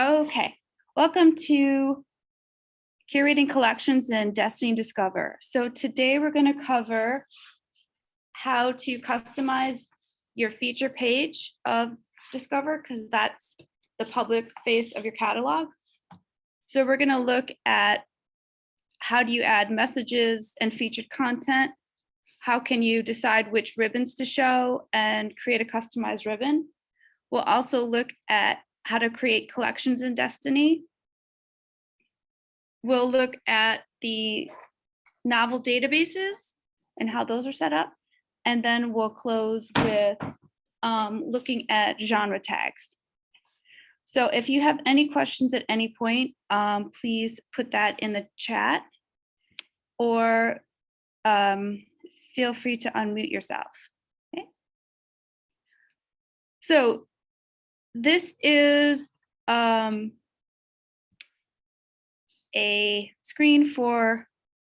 Okay, welcome to curating collections in Destiny Discover. So today we're going to cover how to customize your feature page of Discover because that's the public face of your catalog. So we're going to look at how do you add messages and featured content? How can you decide which ribbons to show and create a customized ribbon? We'll also look at how to create collections in Destiny. We'll look at the novel databases and how those are set up. And then we'll close with um, looking at genre tags. So if you have any questions at any point, um, please put that in the chat or um, feel free to unmute yourself. Okay. So this is um, a screen for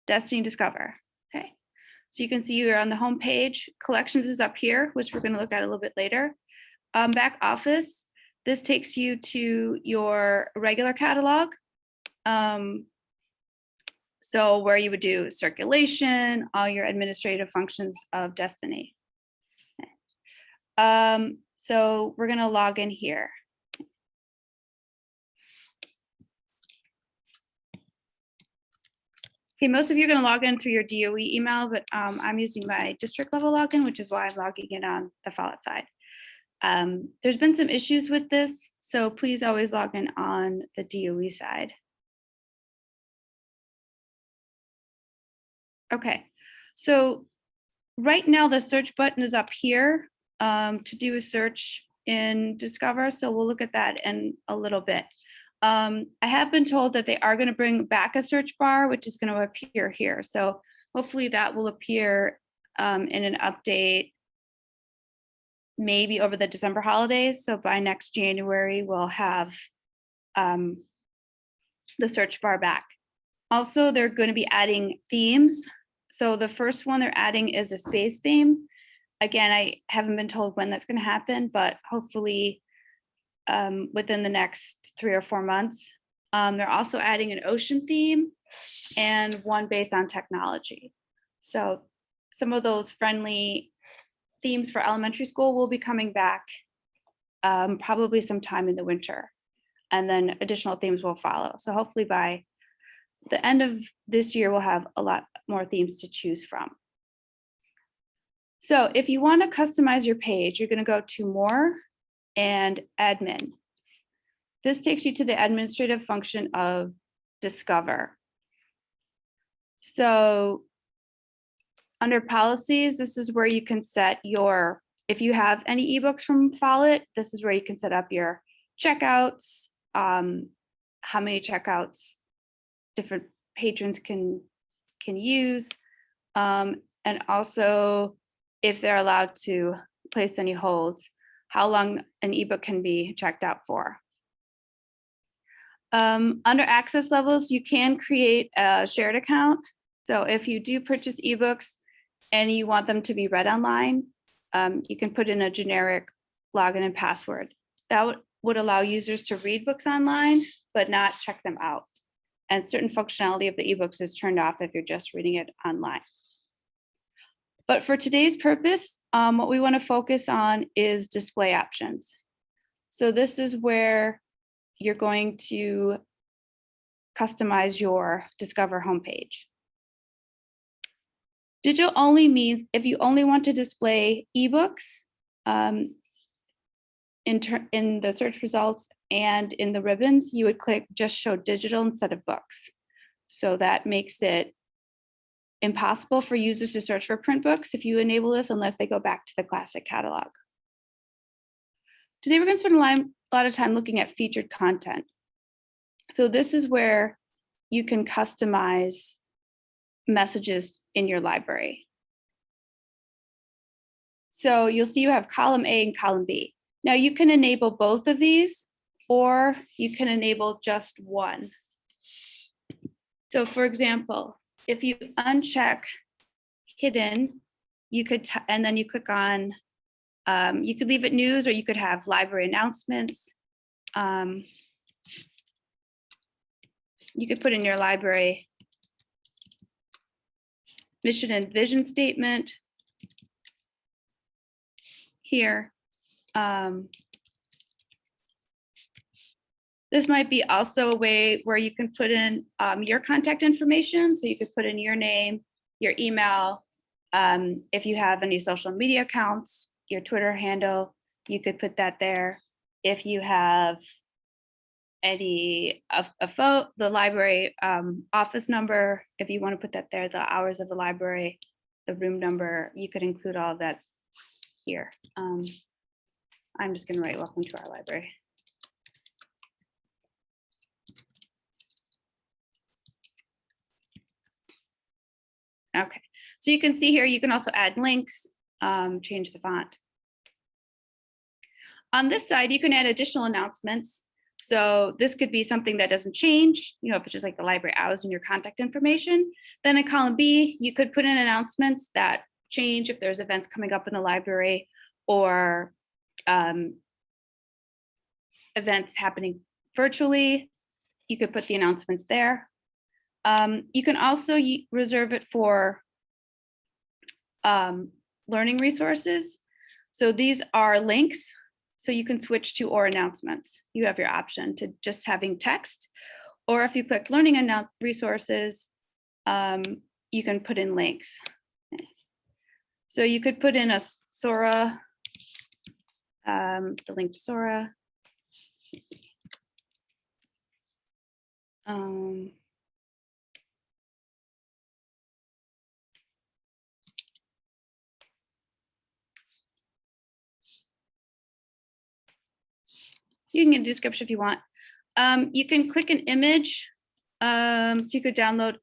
Destiny Discover. Okay, so you can see you're on the home page. Collections is up here, which we're going to look at a little bit later. Um, back office, this takes you to your regular catalog. Um, so where you would do circulation, all your administrative functions of Destiny. Um, so we're going to log in here. Okay, most of you are going to log in through your DOE email, but um, I'm using my district level login, which is why I'm logging in on the Follett side. Um, there's been some issues with this, so please always log in on the DOE side. Okay, so right now the search button is up here um, to do a search in Discover, so we'll look at that in a little bit. Um, I have been told that they are going to bring back a search bar, which is going to appear here. So hopefully that will appear um, in an update maybe over the December holidays. So by next January, we'll have um, the search bar back. Also, they're going to be adding themes. So the first one they're adding is a space theme. Again, I haven't been told when that's going to happen, but hopefully um, within the next three or four months. Um, they're also adding an ocean theme and one based on technology. So some of those friendly themes for elementary school will be coming back um, probably sometime in the winter. And then additional themes will follow. So hopefully by the end of this year, we'll have a lot more themes to choose from. So if you want to customize your page, you're going to go to more and admin. This takes you to the administrative function of Discover. So under policies, this is where you can set your, if you have any ebooks from Follett, this is where you can set up your checkouts, um, how many checkouts different patrons can, can use, um, and also if they're allowed to place any holds how long an ebook can be checked out for. Um, under access levels, you can create a shared account. So if you do purchase ebooks and you want them to be read online, um, you can put in a generic login and password. That would allow users to read books online, but not check them out. And certain functionality of the ebooks is turned off if you're just reading it online. But for today's purpose, um, what we want to focus on is display options. So this is where you're going to customize your Discover homepage. Digital only means if you only want to display ebooks um, in, in the search results and in the ribbons, you would click just show digital instead of books. So that makes it impossible for users to search for print books if you enable this unless they go back to the classic catalog. Today, we're going to spend a lot, of time looking at featured content. So this is where you can customize messages in your library. So you'll see you have column A and column B. Now you can enable both of these or you can enable just one. So for example, if you uncheck hidden, you could, and then you click on, um, you could leave it news or you could have library announcements. Um, you could put in your library mission and vision statement here. Um, This might be also a way where you can put in um, your contact information. So you could put in your name, your email. um, If you have any social media accounts, your Twitter handle, you could put that there. If you have any, a, a photo, the library um, office number, if you want to put that there, the hours of the library, the room number, you could include all that here. Um, I'm just gonna write welcome to our library. Okay, so you can see here, you can also add links, um, change the font. On this side, you can add additional announcements. So this could be something that doesn't change, you know, if it's just like the library hours and your contact information. Then in column B, you could put in announcements that change if there's events coming up in the library or um, events happening virtually. You could put the announcements there. Um, you can also reserve it for um, learning resources. So these are links. So you can switch to or announcements. You have your option to just having text. Or if you click learning announce resources, um, you can put in links. So you could put in a Sora, um, the link to Sora. Um, You can get a description if you want. Um, you can click an image. Um, so you could download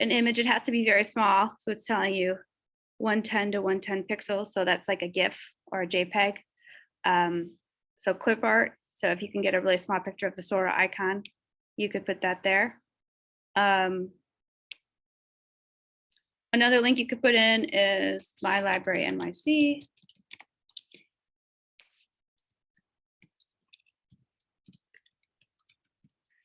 an image. It has to be very small. So it's telling you 110 to 110 pixels. So that's like a GIF or a JPEG. Um, so clip art. So if you can get a really small picture of the Sora icon, you could put that there. Um, another link you could put in is my library NYC.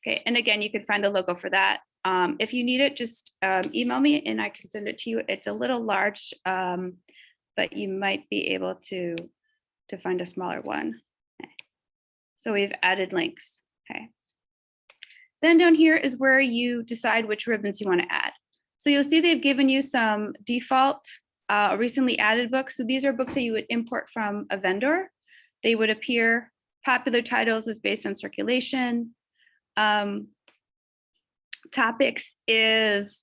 Okay, and again, you can find the logo for that. Um, if you need it, just um, email me and I can send it to you. It's a little large, um, but you might be able to, to find a smaller one. Okay. So we've added links, okay. Then down here is where you decide which ribbons you want to add. So you'll see they've given you some default uh, recently added books. So these are books that you would import from a vendor. They would appear, popular titles is based on circulation. Um, topics is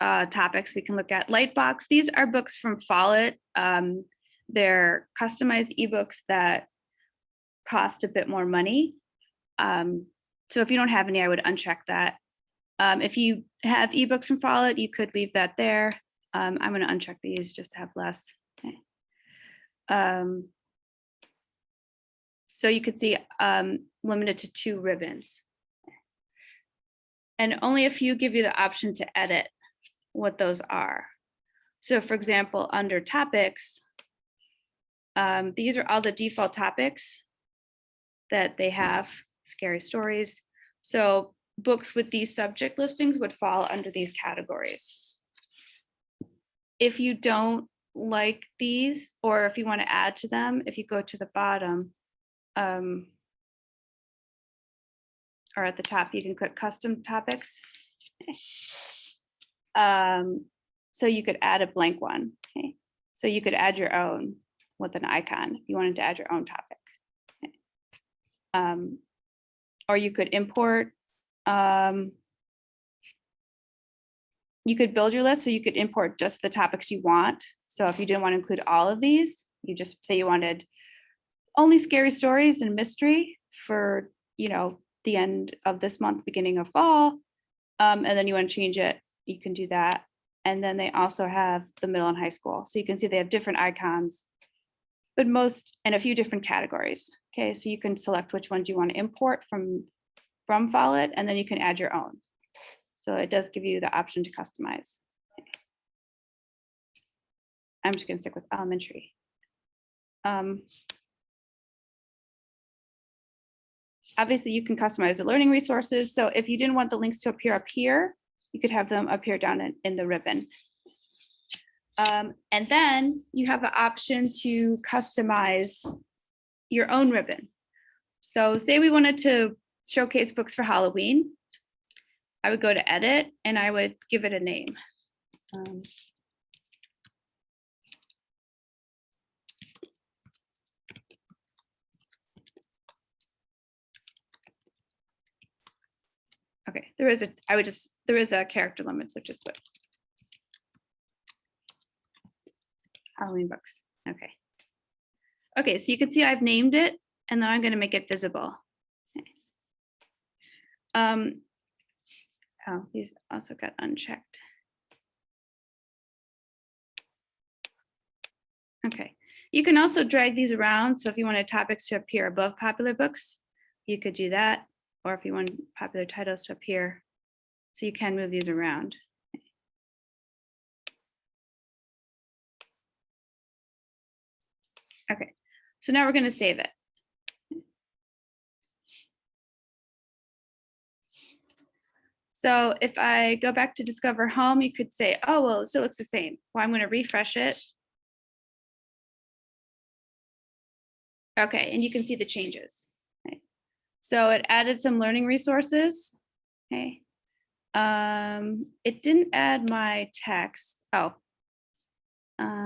uh, topics we can look at. Lightbox, these are books from Follett. Um, they're customized ebooks that cost a bit more money. Um, so if you don't have any, I would uncheck that. Um, if you have ebooks from Follett, you could leave that there. Um, I'm going to uncheck these just to have less. Okay. Um, so you could see um, limited to two ribbons. And only a few give you the option to edit what those are. So for example, under topics, um, these are all the default topics that they have, scary stories. So books with these subject listings would fall under these categories. If you don't like these, or if you want to add to them, if you go to the bottom, um, or at the top, you can click custom topics. Um, so you could add a blank one. Okay. So you could add your own with an icon if you wanted to add your own topic. Um, or you could import. Um, you could build your list so you could import just the topics you want. So if you didn't want to include all of these, you just say you wanted only scary stories and mystery for, you know, the end of this month, beginning of fall. Um, and then you want to change it, you can do that. And then they also have the middle and high school. So you can see they have different icons, but most and a few different categories. Okay, so you can select which ones you want to import from from Follett, and then you can add your own. So it does give you the option to customize. I'm just going to stick with elementary. Um, obviously you can customize the learning resources. So if you didn't want the links to appear up here, you could have them appear down in, in the ribbon. Um, and then you have the option to customize your own ribbon. So say we wanted to showcase books for Halloween. I would go to edit and I would give it a name. Um, Okay, there is a, I would just, there is a character limit, so just put Halloween books, okay. Okay, so you can see I've named it and then I'm gonna make it visible. Okay. Um, oh, these also got unchecked. Okay, you can also drag these around. So if you wanted topics to appear above popular books, you could do that. Or if you want popular titles to appear. So you can move these around. Okay, so now we're going to save it. So if I go back to Discover Home, you could say, oh, well, it still looks the same. Well, I'm going to refresh it. Okay, and you can see the changes. So it added some learning resources. Okay. Um, it didn't add my text. Oh. Um,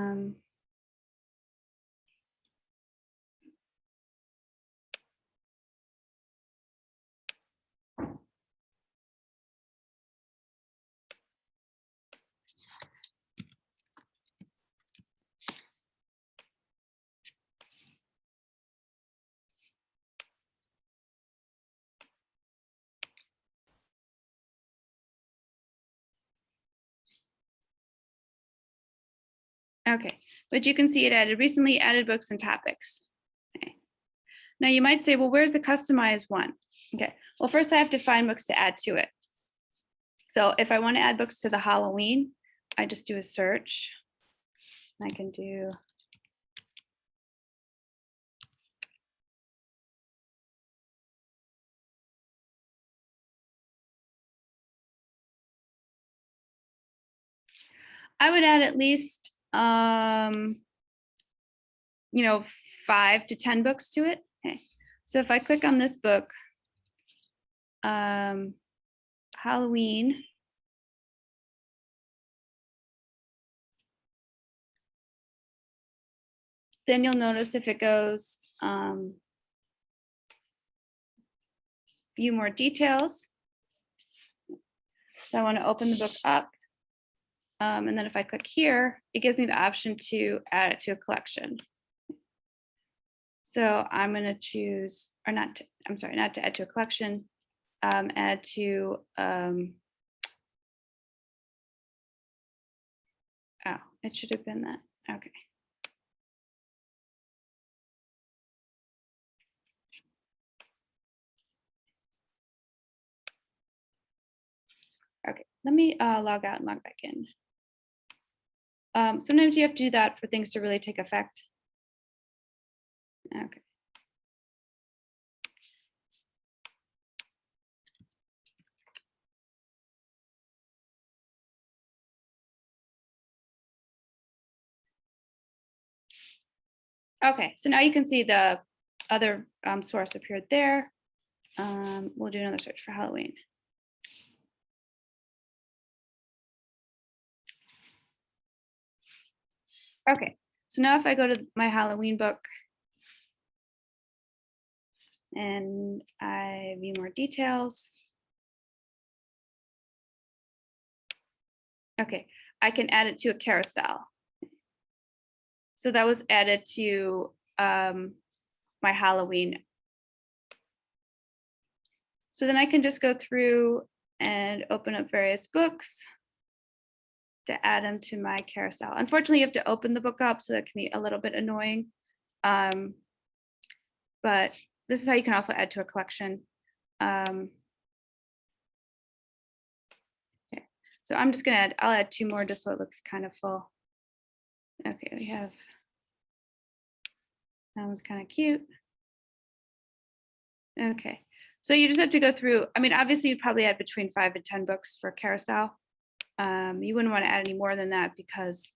Okay, but you can see it added recently added books and topics. Okay. Now you might say, well, where's the customized one? Okay, well, first I have to find books to add to it. So if I want to add books to the Halloween, I just do a search. I can do I would add at least um, you know, five to 10 books to it. Okay. So if I click on this book, um, Halloween, then you'll notice if it goes um, view more details. So I want to open the book up. Um, and then if I click here, it gives me the option to add it to a collection. So I'm going to choose, or not, to, I'm sorry, not to add to a collection, um, add to, um, oh, it should have been that. Okay. Okay, let me uh, log out and log back in. Um, sometimes you have to do that for things to really take effect. Okay. Okay, so now you can see the other um, source appeared there. Um, we'll do another search for Halloween. Okay, so now if I go to my Halloween book and I view more details. Okay, I can add it to a carousel. So that was added to um, my Halloween. So then I can just go through and open up various books to add them to my carousel. Unfortunately, you have to open the book up, so that can be a little bit annoying. Um, but this is how you can also add to a collection. Um, okay, so I'm just gonna add, I'll add two more just so it looks kind of full. Okay, we have, that one's kind of cute. Okay, So you just have to go through, I mean, obviously you'd probably add between five and 10 books for carousel. Um, you wouldn't want to add any more than that because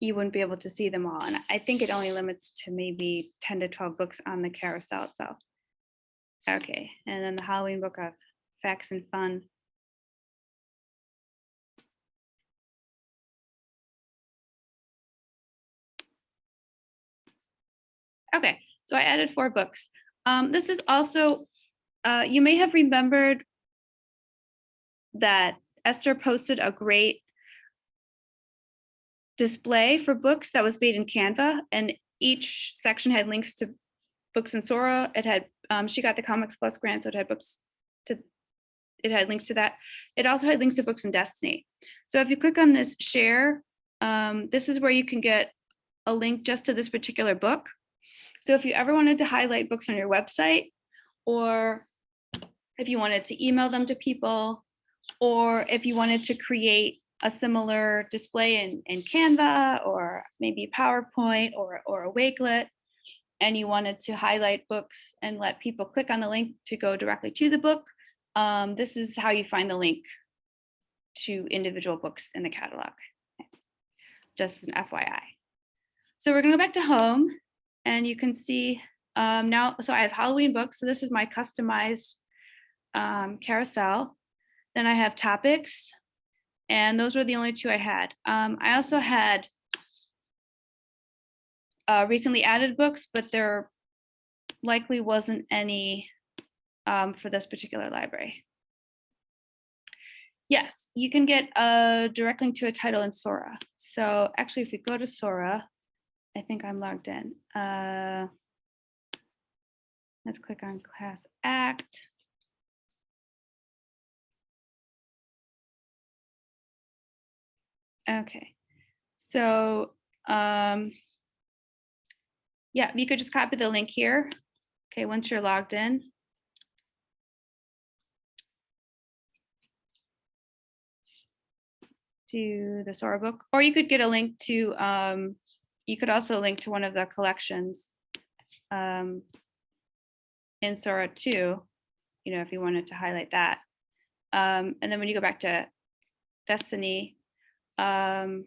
you wouldn't be able to see them all. And I think it only limits to maybe 10 to 12 books on the carousel itself. Okay, and then the Halloween book of facts and fun. Okay, so I added four books. Um, this is also, uh, you may have remembered that Esther posted a great display for books that was made in Canva and each section had links to books in Sora. It had, um, she got the Comics Plus grant, so it had books to, it had links to that. It also had links to books in Destiny. So if you click on this share, um, this is where you can get a link just to this particular book. So if you ever wanted to highlight books on your website, or if you wanted to email them to people, or if you wanted to create a similar display in, in Canva or maybe PowerPoint or, or a Wakelet, and you wanted to highlight books and let people click on the link to go directly to the book, um, this is how you find the link to individual books in the catalog. Just an FYI. So we're gonna go back to home and you can see um, now, so I have Halloween books. So this is my customized um, carousel. Then I have topics and those were the only two I had. Um, I also had uh, recently added books, but there likely wasn't any um, for this particular library. Yes, you can get a direct link to a title in Sora. So actually, if we go to Sora, I think I'm logged in. Uh, let's click on Class Act. Okay, so um, yeah, you could just copy the link here. Okay, once you're logged in. To the Sora book, or you could get a link to, um, you could also link to one of the collections um, in Sora too, you know, if you wanted to highlight that. Um, and then when you go back to Destiny, um,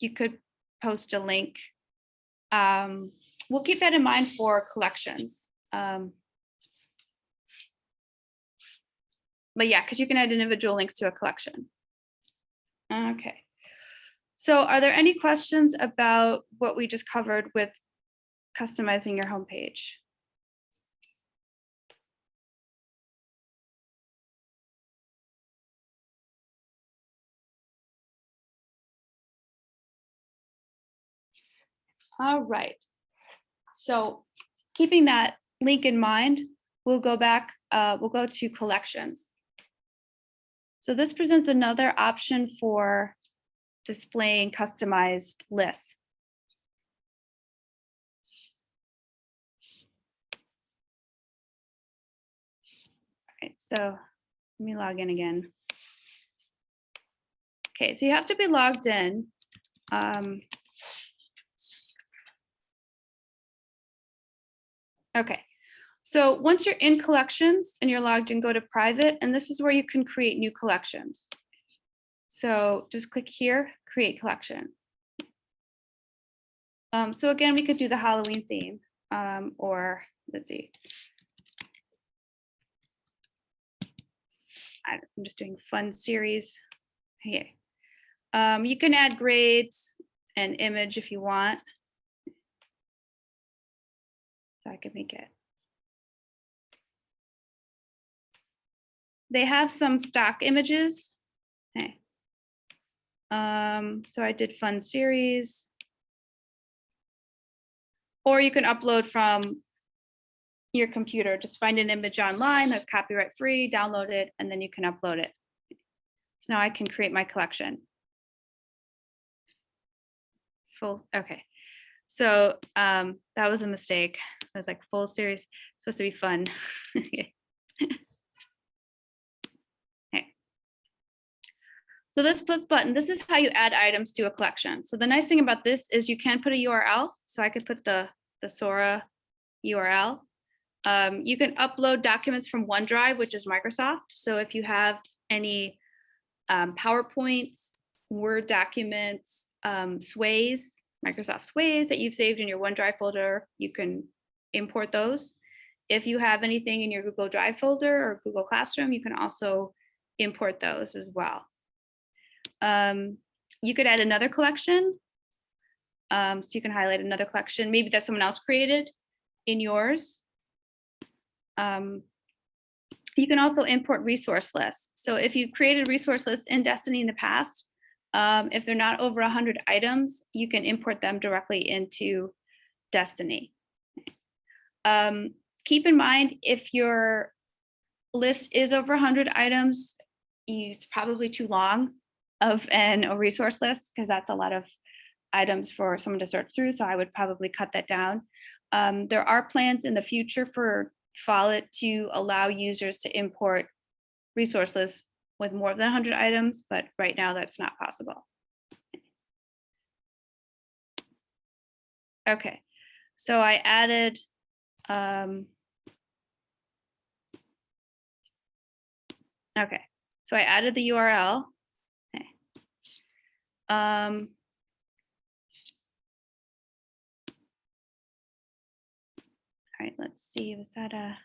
you could post a link. Um, we'll keep that in mind for collections. Um, but yeah, because you can add individual links to a collection. Okay. So are there any questions about what we just covered with customizing your homepage? All right. So keeping that link in mind, we'll go back, uh, we'll go to collections. So this presents another option for displaying customized lists. All right, so let me log in again. Okay, so you have to be logged in. Um, Okay, so once you're in collections and you're logged in, go to private, and this is where you can create new collections. So just click here, create collection. Um, so again, we could do the Halloween theme, um, or let's see. I'm just doing fun series. Okay. Um, you can add grades and image if you want. So I can make it. They have some stock images. Okay. Um, so I did fun series. Or you can upload from your computer. Just find an image online that's copyright free, download it, and then you can upload it. So now I can create my collection. Full, okay. So um, that was a mistake. I was like full series, supposed to be fun. okay. So this plus button, this is how you add items to a collection. So the nice thing about this is you can put a URL. So I could put the, the Sora URL. Um, you can upload documents from OneDrive, which is Microsoft. So if you have any um, PowerPoints, Word documents, um, Sways, Microsoft Sways that you've saved in your OneDrive folder, you can import those. If you have anything in your Google Drive folder or Google Classroom, you can also import those as well. Um, you could add another collection. Um, so you can highlight another collection, maybe that someone else created in yours. Um, you can also import resource lists. So if you've created resource lists in Destiny in the past, um, if they're not over 100 items, you can import them directly into Destiny. Um, keep in mind, if your list is over 100 items, it's probably too long of an a resource list because that's a lot of items for someone to search through. So I would probably cut that down. Um, there are plans in the future for Follett to allow users to import resource lists with more than 100 items, but right now that's not possible. Okay, so I added um, okay, so I added the URL. Okay. Um, all right, let's see, was that a?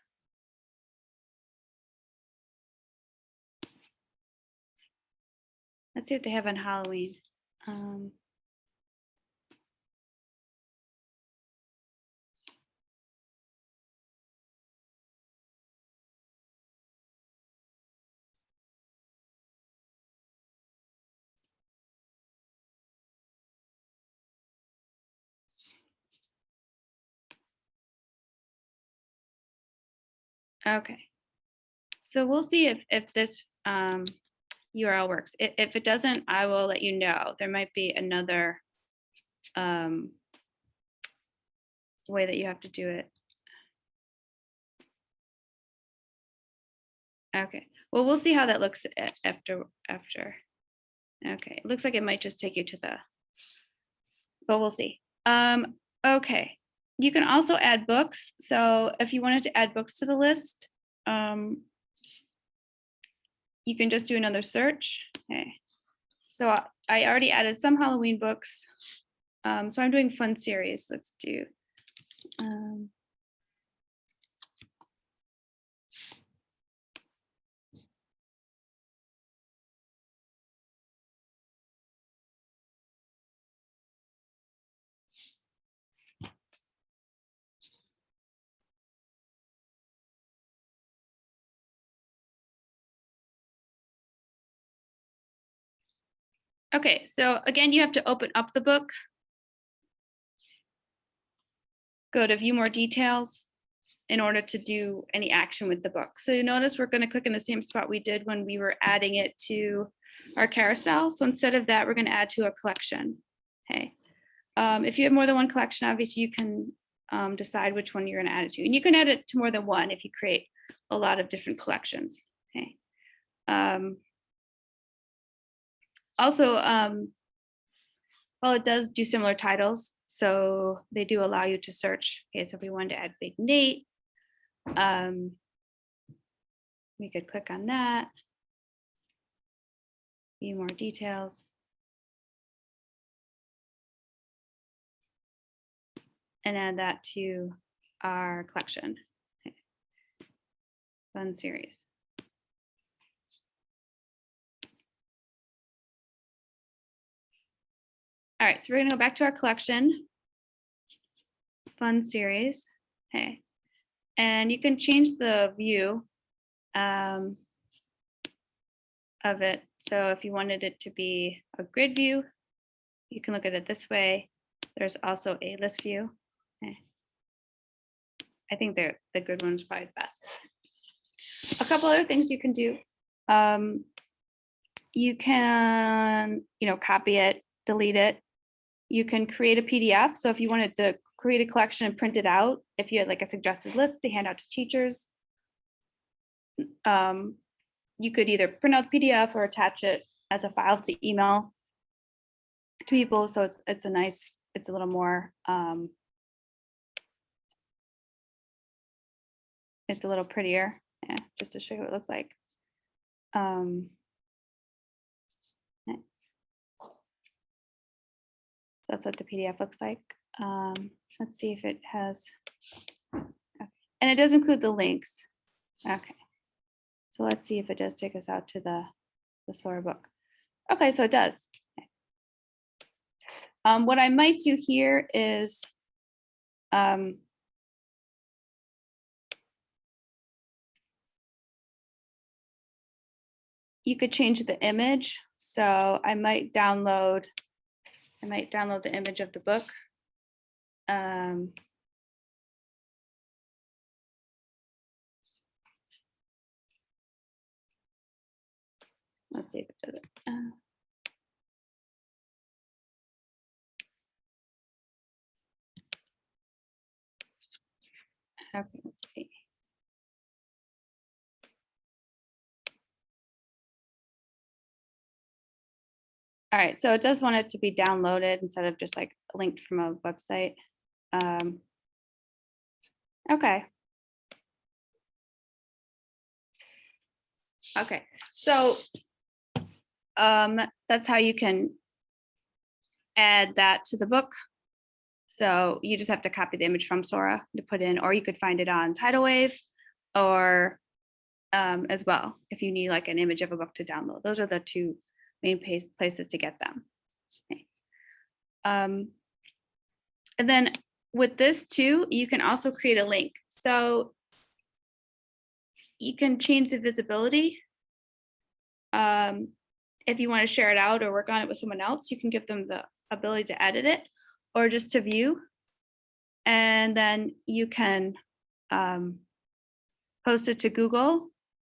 Let's see what they have on Halloween. Um, Okay. So we'll see if, if this um, URL works. I- If it doesn't, I will let you know. There might be another um, way that you have to do it. Okay, well, we'll see how that looks after, after. Okay, it looks like it might just take you to the, but we'll see. Um, okay, you can also add books. So if you wanted to add books to the list, um, you can just do another search. Okay. So I- already added some Halloween books. Um, so I'm doing fun series. Let's do. Um, Okay, so again, you have to open up the book. Go to view more details in order to do any action with the book. So you notice we're going to click in the same spot we did when we were adding it to our carousel. So instead of that, we're going to add to a collection. Okay. Um, if you have more than one collection, obviously you can um, decide which one you're going to add it to. And you can add it to more than one if you create a lot of different collections. Okay. Um, also, um, well, it does do similar titles, so they do allow you to search. Okay, so if we wanted to add Big Nate, um, we could click on that. View more details. And add that to our collection. Okay. Fun series. All right, so we're gonna go back to our collection. Fun series, okay. And you can change the view um, of it. So if you wanted it to be a grid view, you can look at it this way. There's also a list view. Okay. I think they're the good one's probably the best. A couple other things you can do. Um, you can, you know, copy it, delete it, you can create a PDF. So if you wanted to create a collection and print it out, if you had like a suggested list to hand out to teachers, um, you could either print out the PDF or attach it as a file to email to people. So it's, it's a nice, it's a little more, um, it's a little prettier, yeah, just to show you what it looks like. Um, That's what the PDF looks like. Um, let's see if it has, okay. and it does include the links. Okay. So let's see if it does take us out to the, the Sora book. Okay, so it does. Okay. Um, what I might do here is, um, you could change the image. So I might download, I might download the image of the book. Um, let's see if it does it. Uh, Okay, All right, so it does want it to be downloaded instead of just like linked from a website. Um, okay. Okay, so um, that's how you can add that to the book. So you just have to copy the image from Sora to put in, or you could find it on Titlewave or um, as well, if you need like an image of a book to download. Those are the two main places to get them. Okay. Um, and then with this too, you can also create a link. So you can change the visibility. Um, if you want to share it out or work on it with someone else, you can give them the ability to edit it or just to view. And then you can um, post it to Google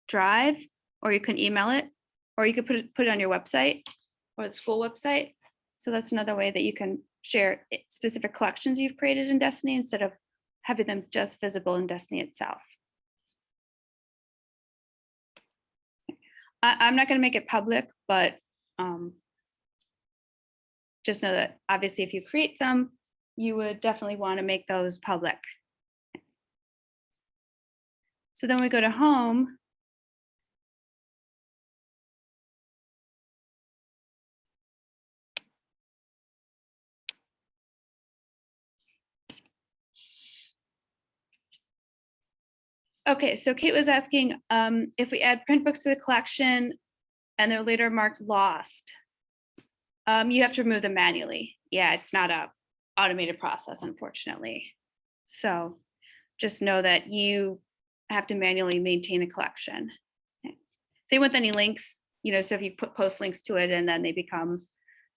Drive, or you can email it, or you could put it, put it on your website or the school website. So that's another way that you can share specific collections you've created in Destiny instead of having them just visible in Destiny itself. I, I'm not going to make it public, but um, just know that obviously if you create some, you would definitely want to make those public. So then we go to home. Okay, so Kate was asking um, if we add print books to the collection and they're later marked lost, um, you have to remove them manually. Yeah, it's not a automated process, unfortunately. So just know that you have to manually maintain the collection. Okay. Same with any links, you know, so if you put post links to it and then they become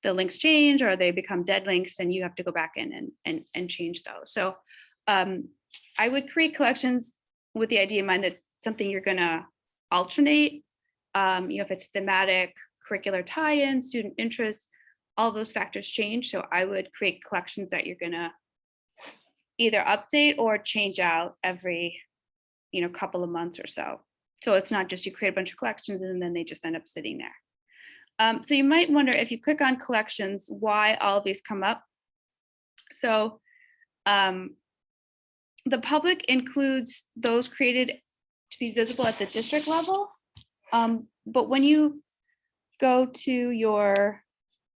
the links change or they become dead links, then you have to go back in and and, and change those. So um, I would create collections with the idea in mind that something you're gonna alternate. Um, you know, if it's thematic, curricular tie-in, student interests, all those factors change. So I would create collections that you're gonna either update or change out every, you know, couple of months or so. So it's not just you create a bunch of collections and then they just end up sitting there. Um, so you might wonder if you click on collections, why all these come up. So um, the public includes those created to be visible at the district level. Um, but when you go to your,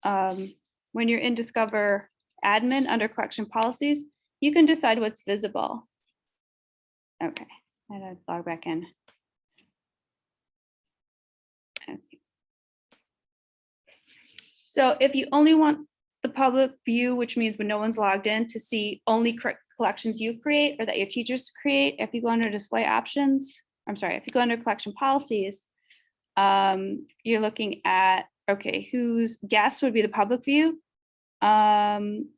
um, when you're in Discover admin under collection policies, you can decide what's visible. Okay, I gotta log back in. Okay. So if you only want the public view, which means when no one's logged in to see only correct collections you create or that your teachers create, if you go under display options, I'm sorry, if you go under collection policies, um, you're looking at, okay, whose guests would be the public view? Um,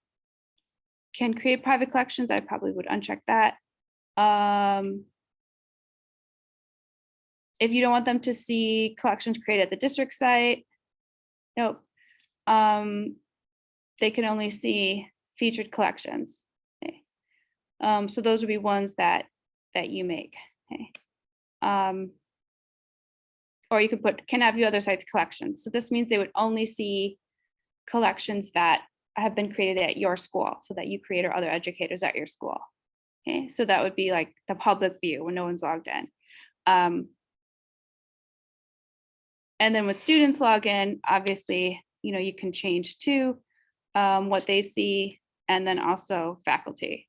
can create private collections, I probably would uncheck that. Um, if you don't want them to see collections created at the district site, nope. Um, they can only see featured collections. Um, so those would be ones that that you make. Okay. Um, or you could put, can have view other sites collections. So this means they would only see collections that have been created at your school, so that you create or other educators at your school. Okay, so that would be like the public view when no one's logged in. Um, and then with students log in, obviously, you know, you can change to um, what they see and then also faculty.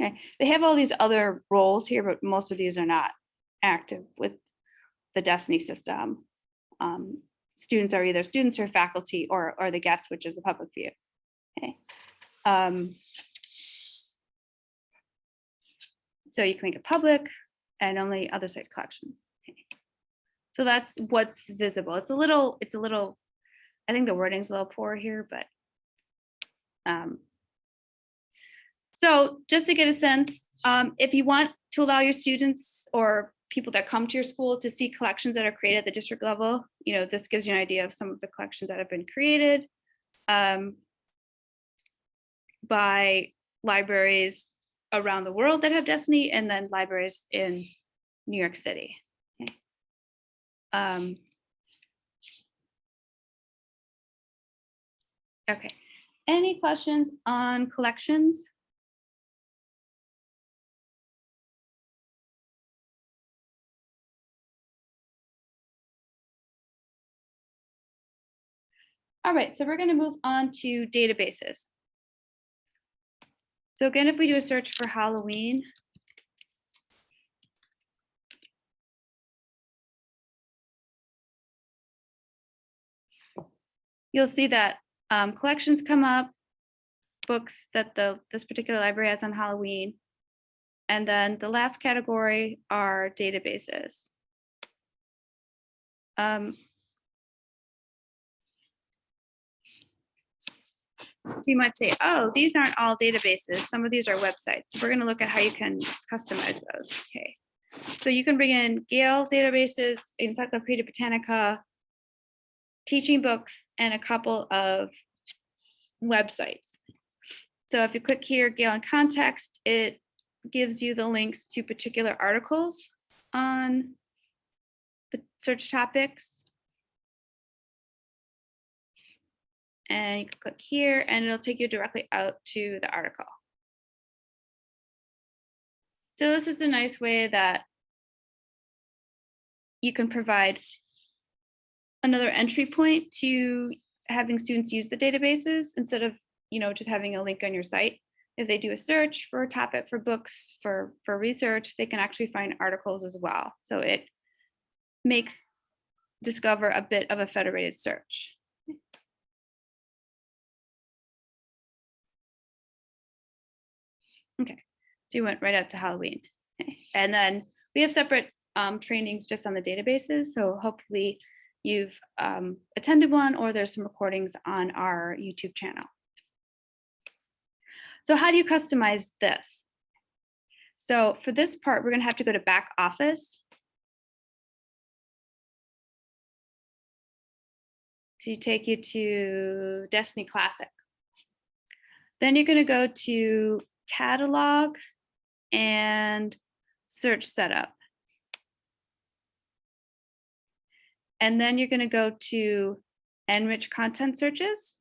Okay, they have all these other roles here, but most of these are not active with the Destiny system. Um, students are either students or faculty or, or the guest, which is the public view. Okay. Um, so you can make it public and only other sites collections. Okay. So that's what's visible. It's a little, it's a little, I think the wording's a little poor here, but um, so just to get a sense, um, if you want to allow your students or people that come to your school to see collections that are created at the district level, you know, this gives you an idea of some of the collections that have been created um, by libraries around the world that have Destiny and then libraries in New York City. Okay. Um, okay. Any questions on collections? All right, so we're going to move on to databases. So again, if we do a search for Halloween, you'll see that um, collections come up, books that the this particular library has on Halloween, and then the last category are databases. Um, So you might say, oh, these aren't all databases. Some of these are websites. We're going to look at how you can customize those. Okay. So you can bring in Gale databases, Encyclopedia Britannica, teaching books, and a couple of websites. So if you click here, Gale in context, it gives you the links to particular articles on the search topics. And you can click here and it'll take you directly out to the article. So this is a nice way that you can provide another entry point to having students use the databases instead of you know just having a link on your site. If they do a search for a topic for books for for research, they can actually find articles as well. So it makes discover a bit of a federated search. Okay, so you went right up to Halloween. Okay. And then we have separate um, trainings just on the databases. So hopefully you've um, attended one or there's some recordings on our YouTube channel. So how do you customize this? So for this part, we're gonna have to go to back office. To take you to Destiny Classic. Then you're gonna go to catalog and search setup. And then you're going to go to enrich content searches.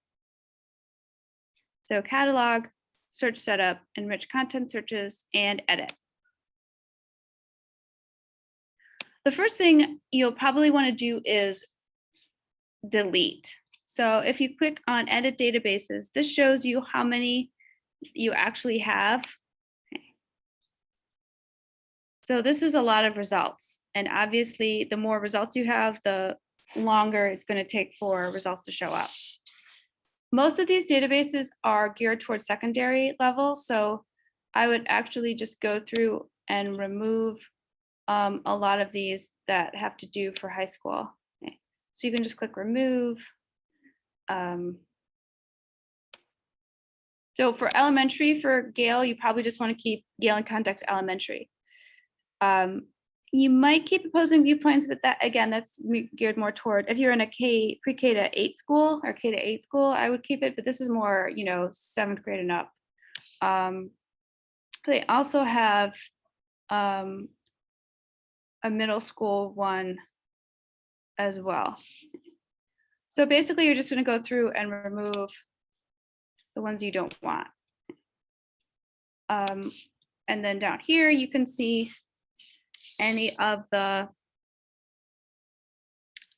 So catalog, search setup, enrich content searches, and edit. The first thing you'll probably want to do is delete. So if you click on edit databases, this shows you how many you actually have. So this is a lot of results. And obviously, the more results you have, the longer it's going to take for results to show up. Most of these databases are geared towards secondary level. So I would actually just go through and remove um, a lot of these that have to do for high school. Okay. So you can just click remove. Um, so for elementary, for Gale, you probably just want to keep Gale in context elementary. Um, you might keep opposing viewpoints, but that again, that's geared more toward if you're in a K pre-K to eight school or K to eight school, I would keep it, but this is more, you know, seventh grade and up. Um, they also have um, a middle school one as well. So basically, you're just gonna go through and remove the ones you don't want. Um, and then down here, you can see any of the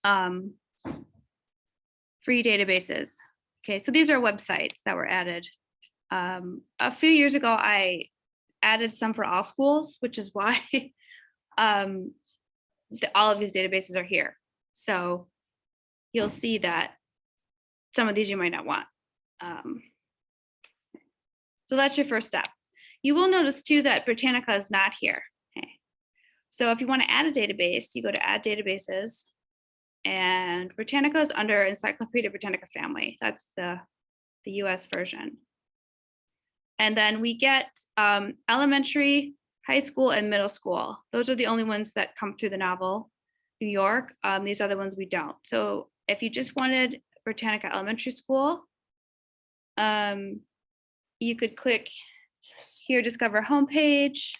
um, free databases. Okay, so these are websites that were added. Um, a few years ago, I added some for all schools, which is why um, the, all of these databases are here. So you'll see that some of these you might not want. Um, so that's your first step. You will notice too that Britannica is not here. Okay. So if you want to add a database, you go to add databases and Britannica is under Encyclopedia Britannica family. That's the, the US version. And then we get um, elementary, high school, and middle school. Those are the only ones that come through the novel, New York. Um, these other ones we don't. So if you just wanted Britannica Elementary School, um, you could click here, discover homepage,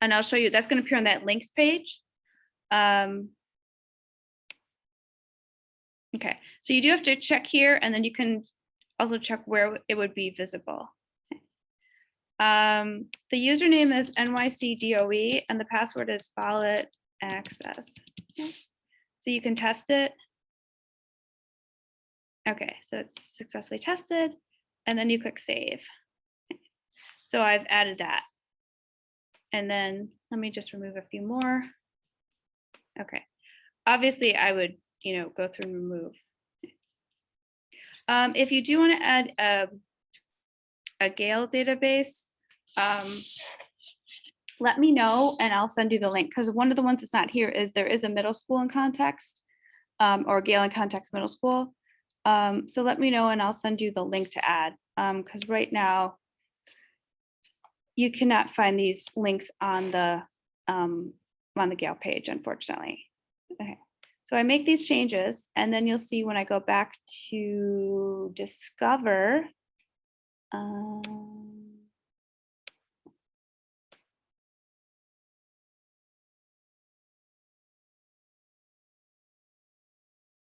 and I'll show you, that's gonna appear on that links page. Um, Okay, so you do have to check here and then you can also check where it would be visible. Um, the username is NYCDOE and the password is valid access. Okay, So you can test it. Okay, so it's successfully tested and then you click save. So I've added that. And then let me just remove a few more. Okay, obviously I would, you know, go through and remove. Um, if you do want to add a, a Gale database, um, let me know and I'll send you the link because one of the ones that's not here is there is a middle school in context um, or Gale in context middle school. Um, so let me know and I'll send you the link to add because right now you cannot find these links on the um, on the Gale page, unfortunately. Okay, so I make these changes and then you'll see when I go back to discover. Um,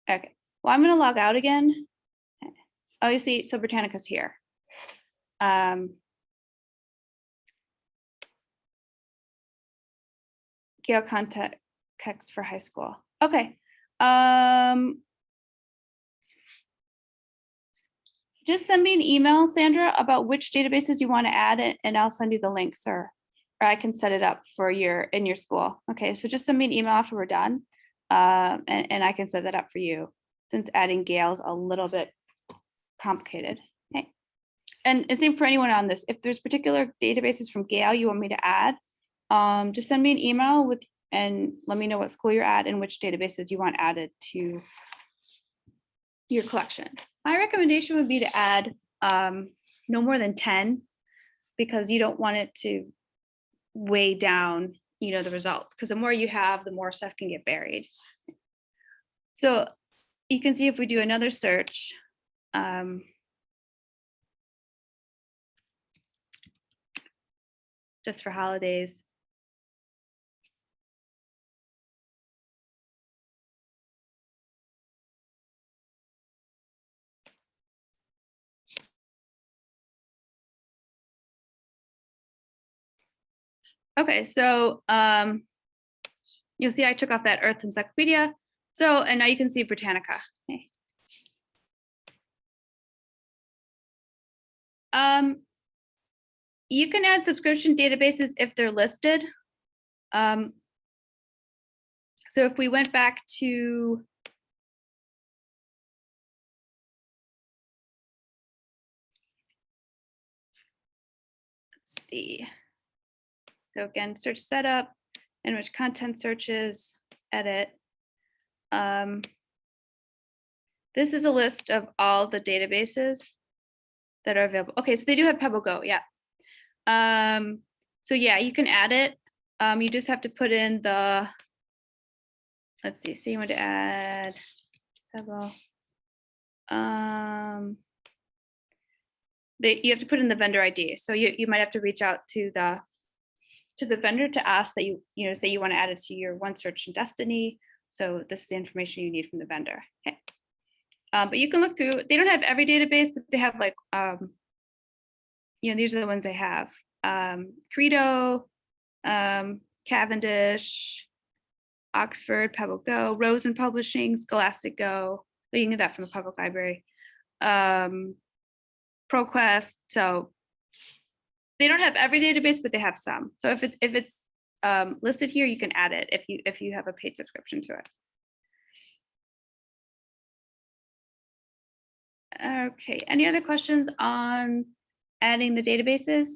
okay, well, I'm gonna log out again. Oh, you see, so Britannica's here. Um, Gale context for high school. Okay. Um, just send me an email, Sandra, about which databases you want to add it, and I'll send you the links or, or I can set it up for your in your school. Okay, so just send me an email after we're done, um, and, and I can set that up for you since adding Gale's a little bit complicated. Okay. And same for anyone on this. If there's particular databases from Gale you want me to add, um, just send me an email with and let me know what school you're at and which databases you want added to your collection. My recommendation would be to add um, no more than 10 because you don't want it to weigh down you know the results because the more you have the more stuff can get buried so you can see if we do another search um, just for holidays Okay, so um, you'll see I took off that Earth Encyclopedia. So, and now you can see Britannica. Okay. Um, you can add subscription databases if they're listed. Um, so if we went back to let's see. So again, search setup, enrich content searches, edit. Um, this is a list of all the databases that are available. Okay, so they do have PebbleGo, yeah. Um, so yeah, you can add it. Um, you just have to put in the, let's see, so you want to add Pebble. Um, they, you have to put in the vendor ID. So you, you might have to reach out to the to the vendor to ask that you, you know, say you want to add it to your OneSearch and Destiny So this is the information you need from the vendor. Okay. Um, but you can look through, they don't have every database, but they have like, um, you know, these are the ones they have. Um, Credo, um, Cavendish, Oxford, Pebble Go, Rosen Publishing, Scholastic Go. You can get that from the public library. Um, ProQuest. So they don't have every database, but they have some. So if it's if it's um, listed here, you can add it if you if you have a paid subscription to it. Okay, any other questions on adding the databases?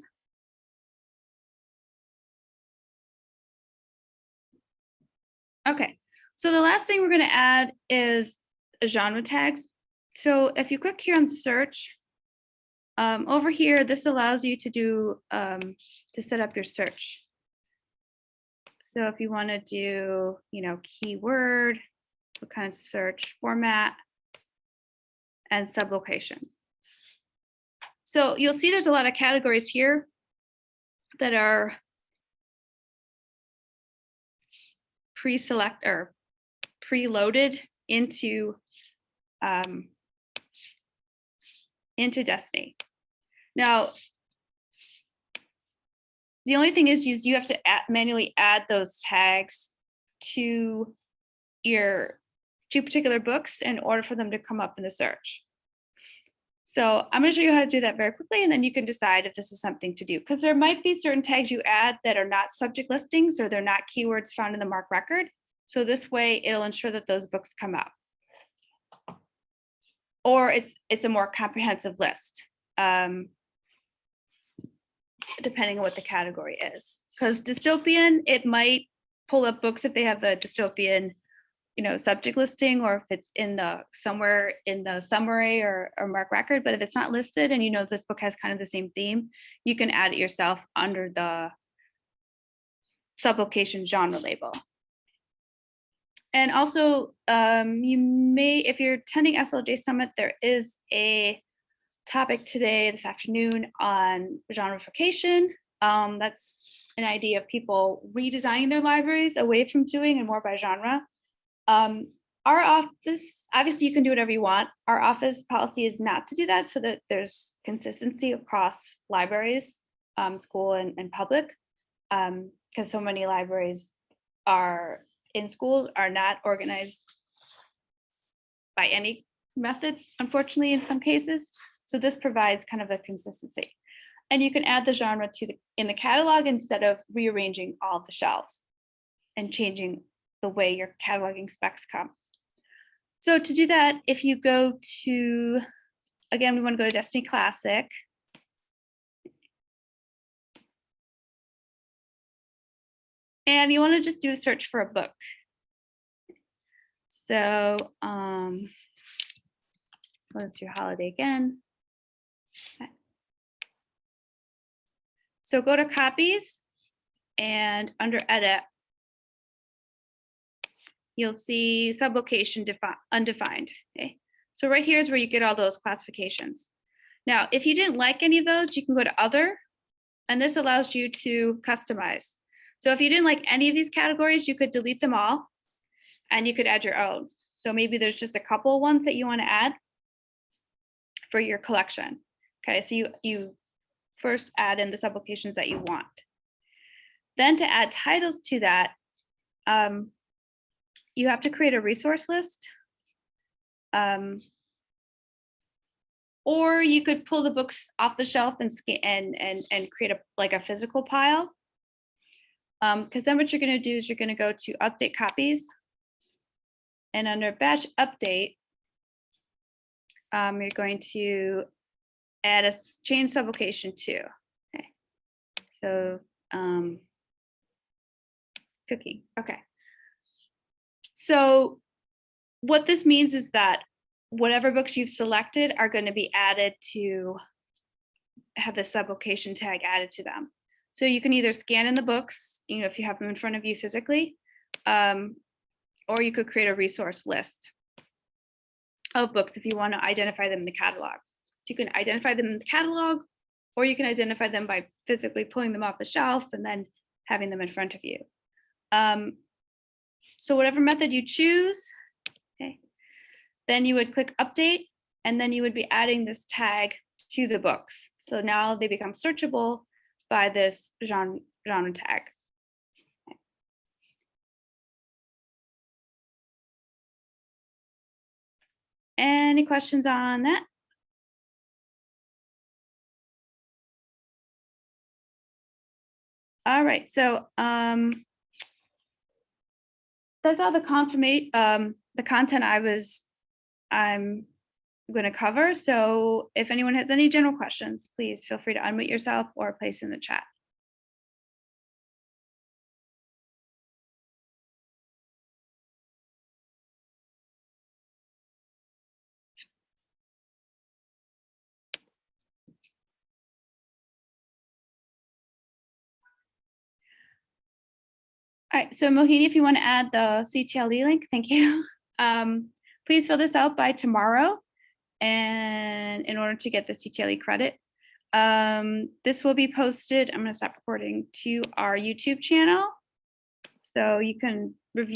Okay, so the last thing we're going to add is genre tags. So if you click here on search, um, over here, this allows you to do um, to set up your search. So if you want to do, you know, keyword, what kind of search format, and sublocation. So you'll see there's a lot of categories here that are pre-select or preloaded into um, into Destiny. Now, the only thing is, is you have to add, manually add those tags to your two particular books in order for them to come up in the search. So I'm going to show you how to do that very quickly, and then you can decide if this is something to do. Because there might be certain tags you add that are not subject listings or they're not keywords found in the MARC record. So this way it'll ensure that those books come up. Or it's it's a more comprehensive list, um, depending on what the category is. Because dystopian, it might pull up books if they have a dystopian you know, subject listing or if it's in the somewhere in the summary or, or MARC record, but if it's not listed and you know this book has kind of the same theme, you can add it yourself under the sublocation genre label. And also, um, you may, if you're attending SLJ Summit, there is a topic today, this afternoon, on genrefication. Um, that's an idea of people redesigning their libraries away from doing and more by genre. Um, our office, obviously you can do whatever you want. Our office policy is not to do that so that there's consistency across libraries, um, school and, and public. Because um, so many libraries are in schools are not organized by any method, unfortunately, in some cases. So this provides kind of a consistency. And you can add the genre to the in the catalog instead of rearranging all the shelves and changing the way your cataloging specs come. So to do that, if you go to, again, we want to go to Destiny Classic. And you want to just do a search for a book. So um, let's do holiday again. So go to copies and under edit, you'll see sublocation undefined. Okay, so right here is where you get all those classifications. Now, if you didn't like any of those, you can go to other, and this allows you to customize. So if you didn't like any of these categories, you could delete them all and you could add your own. So maybe there's just a couple ones that you want to add for your collection. Okay, so you, you first add in the sublocations that you want. Then to add titles to that, um, you have to create a resource list. Um, or you could pull the books off the shelf and and and and create a like a physical pile. Um, because then what you're going to do is you're going to go to update copies. And under batch update, um, you're going to add a change sublocation to. Okay. So um, cooking. Okay. So what this means is that whatever books you've selected are going to be added to have the sublocation tag added to them. So you can either scan in the books, you know, if you have them in front of you physically, um, or you could create a resource list of books if you want to identify them in the catalog. You can identify them in the catalog, or you can identify them by physically pulling them off the shelf and then having them in front of you. Um, So whatever method you choose, okay, then you would click update and then you would be adding this tag to the books. So now they become searchable by this genre, genre tag. Any questions on that? All right, so um, that's all the confirmation, um, the content I was, I'm going to cover. So if anyone has any general questions, please feel free to unmute yourself or place in the chat. All right, so Mohini, if you want to add the CTLE link, thank you. Um, please fill this out by tomorrow and in order to get the CTLE credit. Um, this will be posted, I'm going to stop recording, to our YouTube channel. So you can